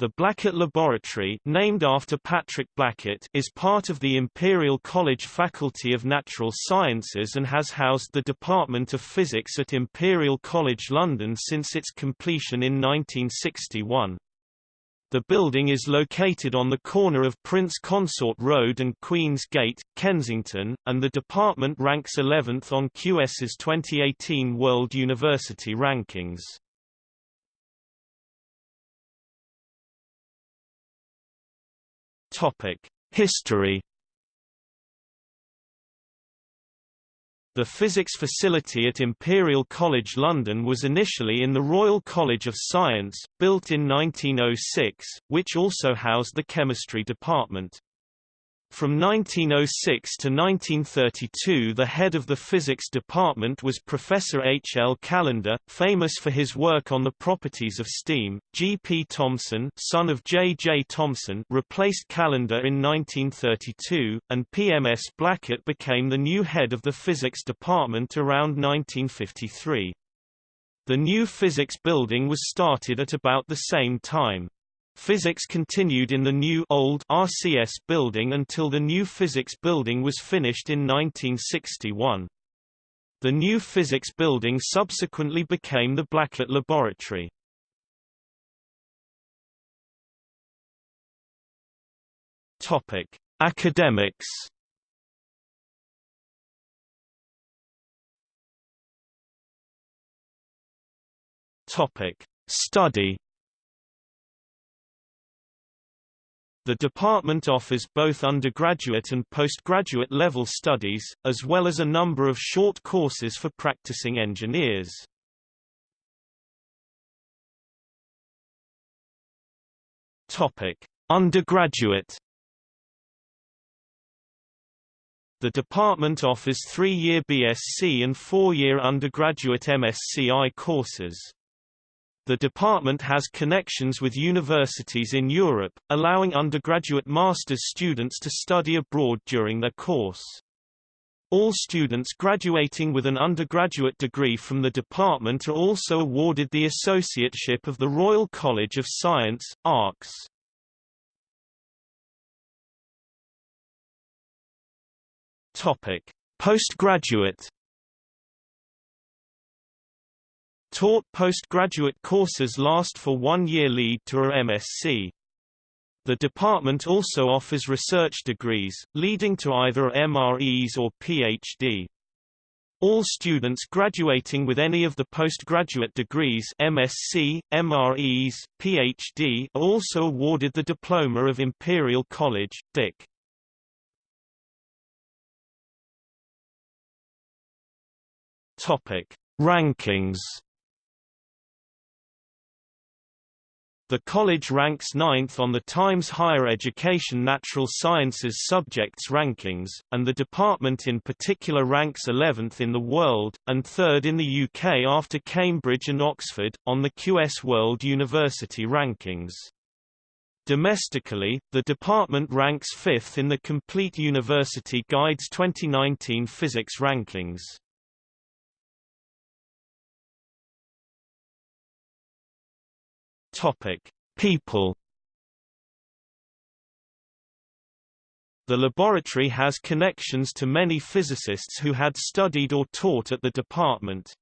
The Blackett Laboratory named after Patrick Blackett is part of the Imperial College Faculty of Natural Sciences and has housed the Department of Physics at Imperial College London since its completion in 1961. The building is located on the corner of Prince Consort Road and Queen's Gate, Kensington, and the department ranks 11th on QS's 2018 World University Rankings. History. The physics facility at Imperial College London was initially in the Royal College of Science, built in 1906, which also housed the chemistry department. From 1906 to 1932 the head of the physics department was Professor H. L. Callendar, famous for his work on the properties of steam. G. P. Thomson son of J. J. Thomson replaced Callendar in 1932, and P. M. S. Blackett became the new head of the physics department around 1953. The new physics building was started at about the same time. Physics continued in the new old RCS building until the new physics building was finished in 1961. The new physics building subsequently became the Blackett Laboratory. Topic: Academics. Topic: Study The department offers both undergraduate and postgraduate level studies, as well as a number of short courses for practicing engineers. Topic: Undergraduate The department offers three-year BSc and four-year undergraduate MSci courses. The department has connections with universities in Europe, allowing undergraduate master's students to study abroad during their course. All students graduating with an undergraduate degree from the department are also awarded the Associateship of the Royal College of Science, ARCS. Topic: Postgraduate Taught postgraduate courses last for one year lead to a MSc. The department also offers research degrees, leading to either MRes or PhD. All students graduating with any of the postgraduate degrees MSc, MRes, PhD are also awarded the Diploma of Imperial College, DIC. Topic: Rankings The college ranks ninth on the Times Higher Education Natural Sciences Subjects Rankings, and the department in particular ranks 11th in the world, and third in the UK after Cambridge and Oxford, on the QS World University Rankings. Domestically, the department ranks fifth in the Complete University Guide's 2019 physics rankings. Topic: People. The laboratory has connections to many physicists who had studied or taught at the department.